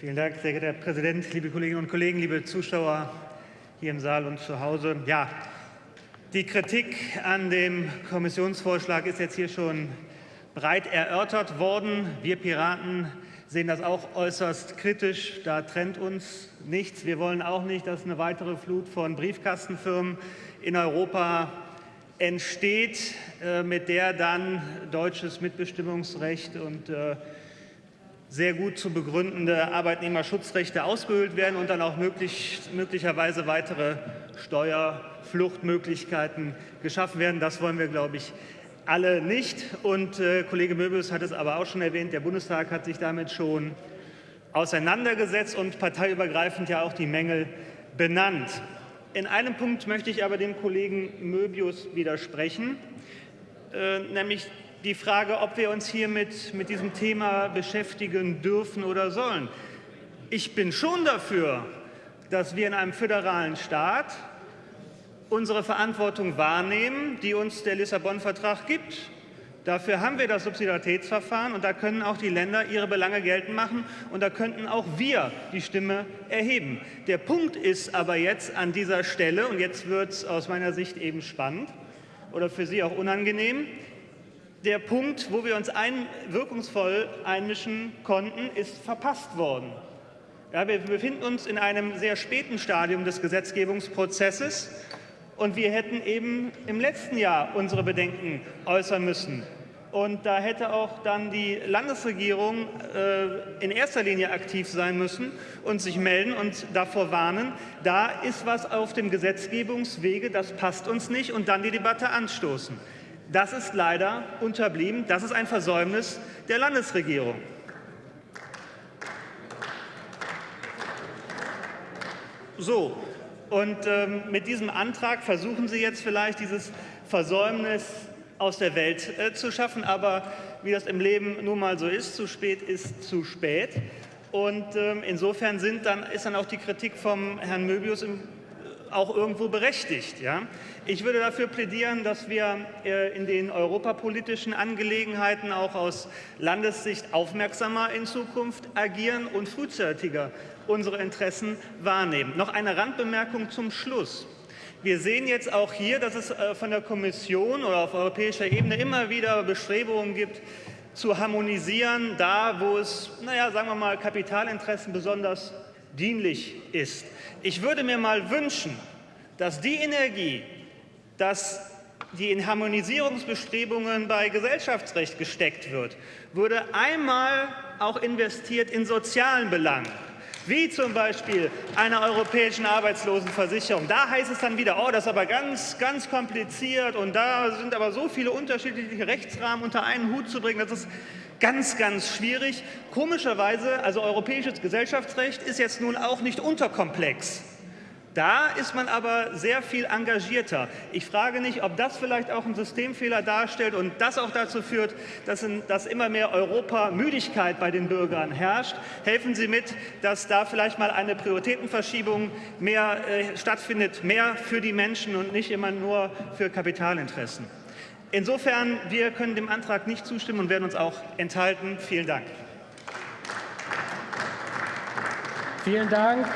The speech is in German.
Vielen Dank, sehr geehrter Herr Präsident, liebe Kolleginnen und Kollegen, liebe Zuschauer hier im Saal und zu Hause. Ja, die Kritik an dem Kommissionsvorschlag ist jetzt hier schon breit erörtert worden. Wir Piraten sehen das auch äußerst kritisch. Da trennt uns nichts. Wir wollen auch nicht, dass eine weitere Flut von Briefkastenfirmen in Europa entsteht, äh, mit der dann deutsches Mitbestimmungsrecht und äh, sehr gut zu begründende Arbeitnehmerschutzrechte ausgehöhlt werden und dann auch möglich, möglicherweise weitere Steuerfluchtmöglichkeiten geschaffen werden. Das wollen wir, glaube ich, alle nicht. Und äh, Kollege Möbius hat es aber auch schon erwähnt, der Bundestag hat sich damit schon auseinandergesetzt und parteiübergreifend ja auch die Mängel benannt. In einem Punkt möchte ich aber dem Kollegen Möbius widersprechen, äh, nämlich die Frage, ob wir uns hier mit, mit diesem Thema beschäftigen dürfen oder sollen. Ich bin schon dafür, dass wir in einem föderalen Staat unsere Verantwortung wahrnehmen, die uns der Lissabon-Vertrag gibt. Dafür haben wir das Subsidiaritätsverfahren, und da können auch die Länder ihre Belange geltend machen, und da könnten auch wir die Stimme erheben. Der Punkt ist aber jetzt an dieser Stelle, und jetzt wird es aus meiner Sicht eben spannend oder für Sie auch unangenehm, der Punkt, wo wir uns ein, wirkungsvoll einmischen konnten, ist verpasst worden. Ja, wir befinden uns in einem sehr späten Stadium des Gesetzgebungsprozesses. Und wir hätten eben im letzten Jahr unsere Bedenken äußern müssen. Und da hätte auch dann die Landesregierung äh, in erster Linie aktiv sein müssen und sich melden und davor warnen, da ist was auf dem Gesetzgebungswege, das passt uns nicht, und dann die Debatte anstoßen. Das ist leider unterblieben. Das ist ein Versäumnis der Landesregierung. So, und ähm, mit diesem Antrag versuchen Sie jetzt vielleicht dieses Versäumnis aus der Welt äh, zu schaffen. Aber wie das im Leben nun mal so ist, zu spät ist zu spät. Und ähm, insofern sind dann, ist dann auch die Kritik vom Herrn Möbius im auch irgendwo berechtigt. Ja? Ich würde dafür plädieren, dass wir äh, in den europapolitischen Angelegenheiten auch aus Landessicht aufmerksamer in Zukunft agieren und frühzeitiger unsere Interessen wahrnehmen. Noch eine Randbemerkung zum Schluss. Wir sehen jetzt auch hier, dass es äh, von der Kommission oder auf europäischer Ebene immer wieder Bestrebungen gibt, zu harmonisieren, da wo es, naja, sagen wir mal, Kapitalinteressen besonders dienlich ist. Ich würde mir mal wünschen, dass die Energie, dass die in Harmonisierungsbestrebungen bei Gesellschaftsrecht gesteckt wird, würde einmal auch investiert in sozialen Belangen wie zum Beispiel einer europäischen Arbeitslosenversicherung. Da heißt es dann wieder, oh, das ist aber ganz, ganz kompliziert und da sind aber so viele unterschiedliche Rechtsrahmen unter einen Hut zu bringen, das ist ganz, ganz schwierig. Komischerweise, also europäisches Gesellschaftsrecht ist jetzt nun auch nicht unterkomplex. Da ist man aber sehr viel engagierter. Ich frage nicht, ob das vielleicht auch einen Systemfehler darstellt und das auch dazu führt, dass, in, dass immer mehr Europamüdigkeit bei den Bürgern herrscht. Helfen Sie mit, dass da vielleicht mal eine Prioritätenverschiebung mehr äh, stattfindet, mehr für die Menschen und nicht immer nur für Kapitalinteressen. Insofern, wir können dem Antrag nicht zustimmen und werden uns auch enthalten. Vielen Dank. Vielen Dank.